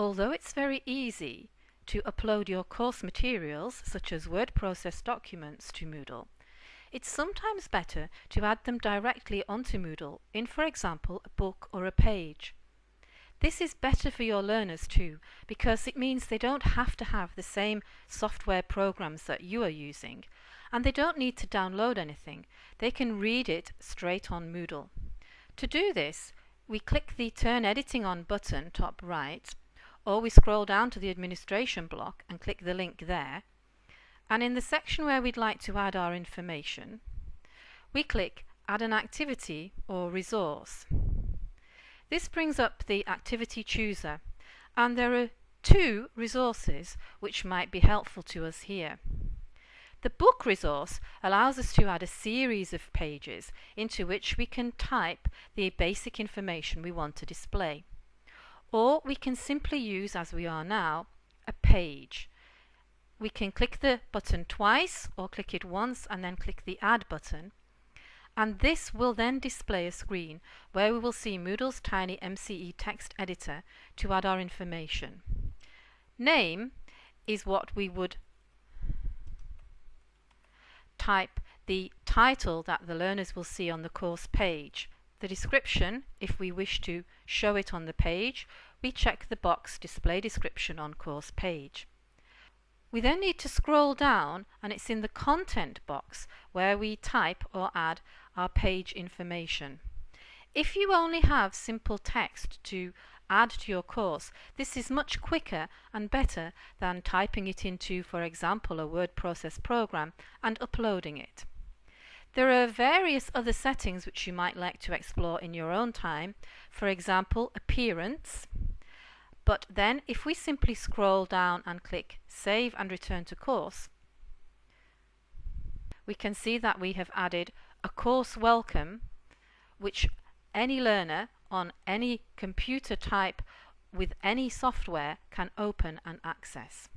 Although it's very easy to upload your course materials, such as word process documents, to Moodle, it's sometimes better to add them directly onto Moodle in, for example, a book or a page. This is better for your learners too, because it means they don't have to have the same software programs that you are using, and they don't need to download anything. They can read it straight on Moodle. To do this, we click the Turn Editing On button top right, or we scroll down to the administration block and click the link there and in the section where we'd like to add our information we click add an activity or resource. This brings up the activity chooser and there are two resources which might be helpful to us here. The book resource allows us to add a series of pages into which we can type the basic information we want to display or we can simply use, as we are now, a page. We can click the button twice or click it once and then click the Add button. And this will then display a screen where we will see Moodle's TinyMCE text editor to add our information. Name is what we would type the title that the learners will see on the course page. The description, if we wish to show it on the page, we check the box Display Description on Course page. We then need to scroll down and it's in the Content box where we type or add our page information. If you only have simple text to add to your course, this is much quicker and better than typing it into, for example, a word process program and uploading it. There are various other settings which you might like to explore in your own time. For example, appearance. But then if we simply scroll down and click Save and Return to Course, we can see that we have added a course welcome which any learner on any computer type with any software can open and access.